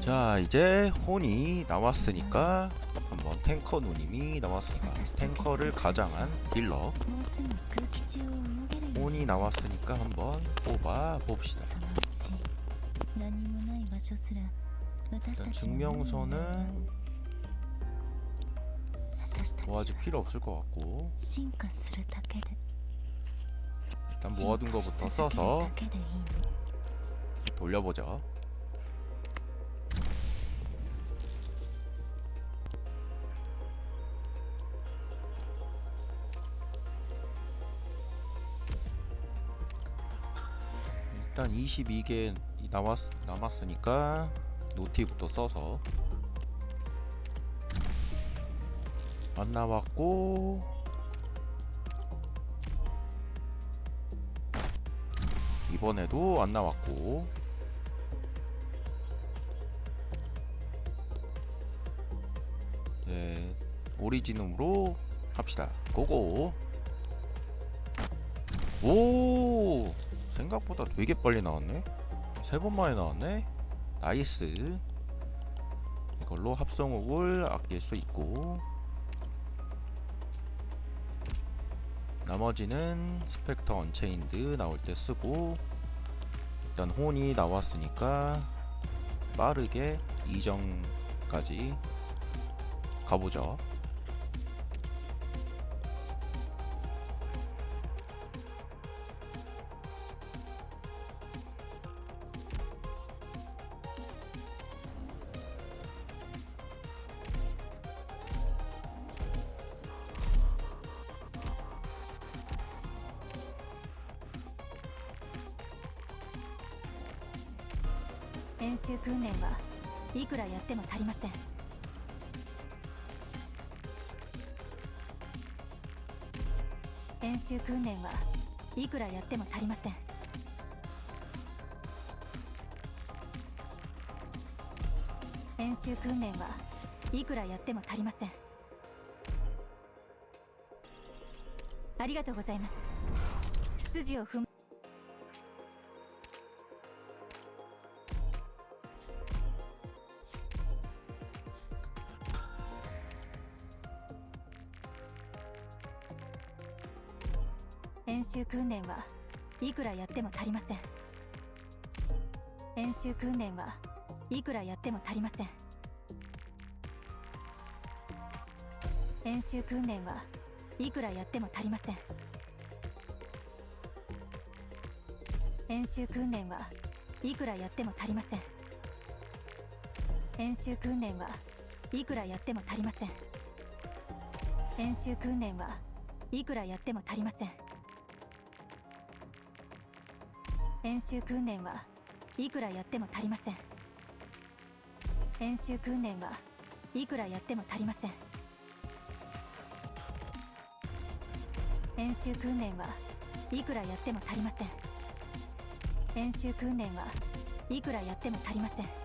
자 이제 혼이 나왔으니까 한번 탱커 누님이 나왔으니까 탱커를 가장한 딜러. 혼이 나왔으니까 한번 뽑아 봅시다. 일단 증명서는 뭐 아직 필요 없을 것 같고. 일단 모아둔 것부터 써서 돌려보자 일단 22개 남았, 남았으니까 노티부터 써서 안 나왔고 이번에도 안 나왔고 오리지눔으로 합시다. go go. 오, 생각보다 되게 빨리 나왔네. 세 번 만에 나왔네. nice. 이걸로 합성옥을 아낄 수 있고. 나머지는 스펙터 언체인드 나올 때 쓰고 일단 혼이 나왔으니까 빠르게 이정까지 가보죠.「 演習訓練はいくらやっても足りません」演習訓練はいくらやっても足りません。演習訓練はいくらやっても足りません。ありがとうございます。出自を踏む演習訓練はいくらやっても足りません。演習訓練はいくらやっても足りません。演習訓練はいくらやっても足りません。演習訓練はいくらやっても足りません。演習訓練はいくらやっても足りません。演習訓練はいくらやっても足りません。演習訓練はいくらやっても足りません。演習訓練はいくらやっても足りません。演習訓練はいくらやっても足りません。演習訓練はいくらやっても足りません。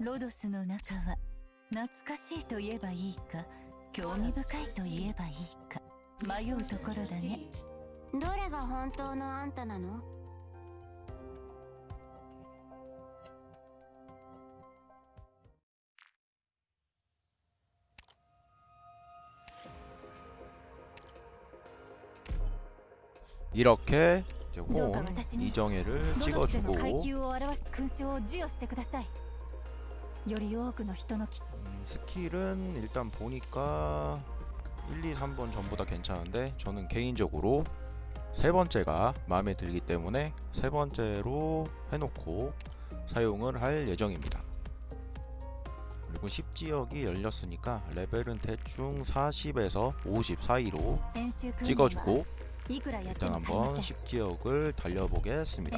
ロドスの中は懐かしいと言えばいいか興味深いと言えばいいか迷うところだねどれが本当のあんたなの 이렇게 이제 どうか 혼 私に 이정혜를 ロドスでの 찍어주고 음, 스킬은 일단 보니까 1, 2, 3번 전부 다 괜찮은데 저는 개인적으로 세 번째가 마음에 들기 때문에 세 번째로 해놓고 사용을 할 예정입니다. 그리고 10지역이 열렸으니까 레벨은 대충 40에서 50 사이로 찍어주고 일단 한번 10지역을 달려보겠습니다.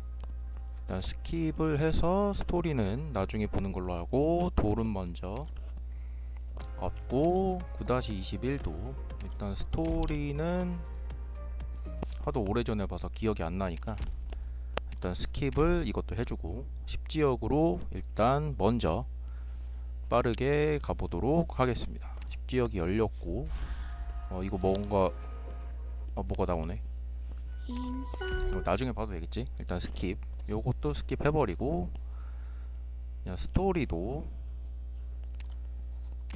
일단 skip을 해서 스토리는 나중에 보는 걸로 하고 돌은 먼저 얻고 9-21도. 일단 스토리는 하도 오래전에 봐서 기억이 안 나니까 일단 skip을 이것도 해주고 10지역으로 일단 먼저 빠르게 가보도록 하겠습니다. 10지역이 열렸고 어 이거 뭔가 어 뭐가 나오네 이거 나중에 봐도 되겠지? 일단 skip. 요것도 skip 해버리고 그냥 스토리도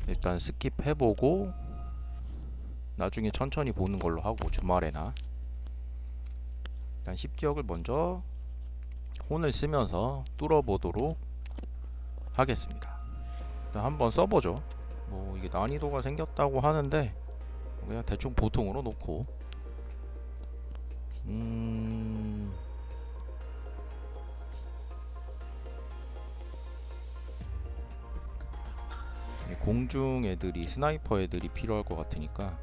일단 skip 해보고 나중에 천천히 보는 걸로 하고 주말에나. 일단 10지역을 먼저 혼을 쓰면서 뚫어보도록 하겠습니다. 일단 한번 써보죠. 뭐 이게 난이도가 생겼다고 하는데 그냥 대충 보통으로 놓고 음... 공중 애들이 sniper 애들이 필요할 것 같으니까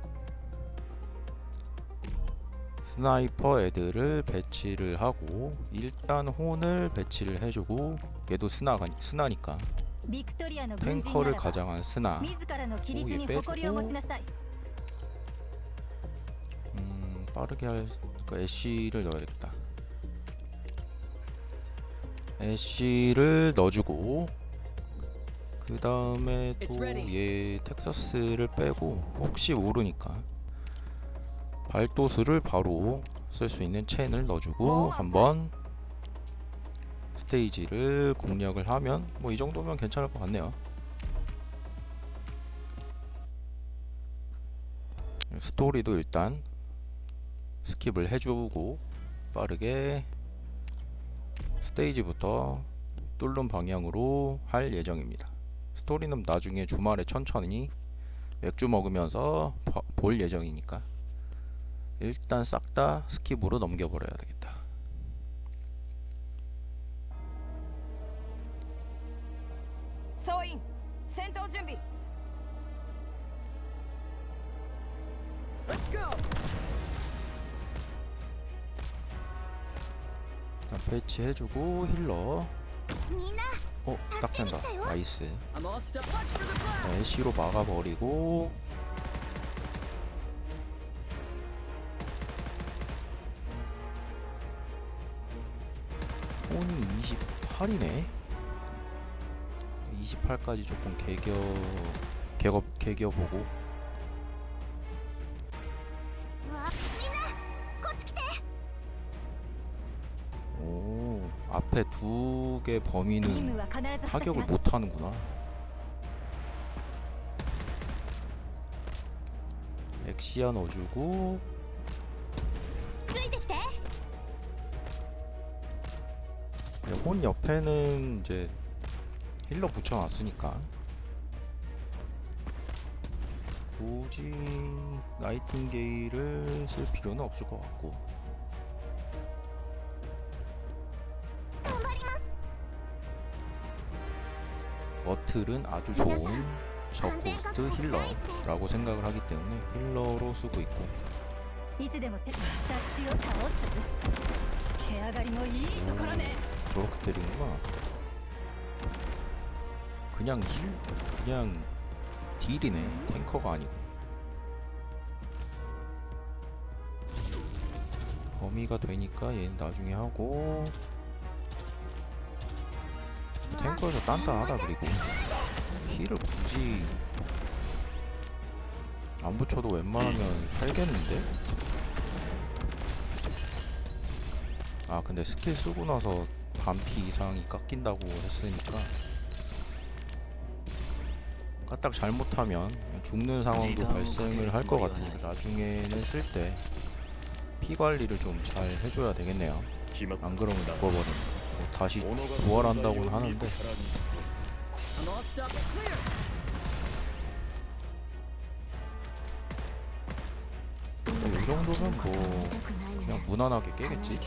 sniper 애들을 배치를 하고 일단 혼을 배치를 해주고 얘도 스나가 스나니까. 탱커를 가장한 스나. 오얘 빼주고. 빠르게 할 그러니까 애쉬를 넣어야겠다. 애쉬를 넣어주고 그 다음에 또 얘 텍사스를 빼고 혹시 모르니까 발도수를 바로 쓸 수 있는 첸을 넣어주고 한번 스테이지를 공략을 하면 뭐 이 정도면 괜찮을 것 같네요. 스토리도 일단 skip을 해주고 빠르게 스테이지부터 뚫는 방향으로 할 예정입니다. 스토리는 나중에 주말에 천천히 맥주 먹으면서 봐- 볼 예정이니까 일단 싹 다 skip으로 넘겨버려야 되겠다. 설치해주고 힐러. 어? 딱 된다. 나이스. 애쉬로 네, 막아버리고. 혼이 28이네. 28까지 조금 개겨 개겁 개겨보고. 앞에 두 개 범위는 타격을 못하는구나. 엑시아 넣어주고 네, 혼 옆에는 이제 힐러 붙여놨으니까. 굳이 나이팅게일을 쓸 필요는 없을 것 같고. 머틀은 아주 좋은 저코스트 healer라고 생각을 하기 때문에 healer로 쓰고 있고. 오, 저렇게 때리는구나. 그냥 heal? 그냥 deal이네. tanker가 아니고. 범위가 되니까 얘는 나중에 하고. tanker여서 단단하다 그리고. heal을 굳이 안 붙여도 웬만하면 살겠는데? 아 근데 스킬 쓰고 나서 반피 이상이 깎인다고 했으니까. 까딱 잘못하면 죽는 상황도 발생을 할 것 같으니까 나중에는 쓸 때 피 관리를 좀 잘 해줘야 되겠네요. 안 그러면 죽어버립니다 다시 부활한다고는 하는데. 이 정도면 뭐 그냥 무난하게 깨겠지.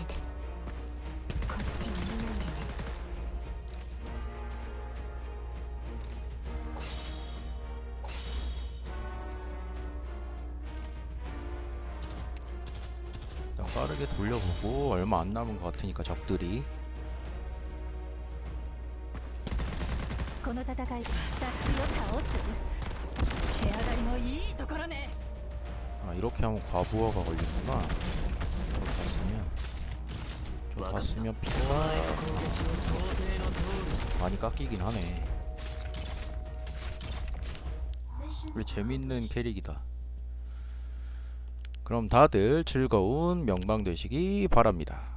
빠르게 돌려보고 얼마 안 남은 것 같으니까 적들이. の戦い敵を倒す毛上がりもいいところね 아 이렇게 하면 과부하가 걸리구나 저 봤으면 저 봤으면 피가 많이 깎이긴 하네 우리 재밌는 캐릭이다 그럼 다들 즐거운 명방 되시기 바랍니다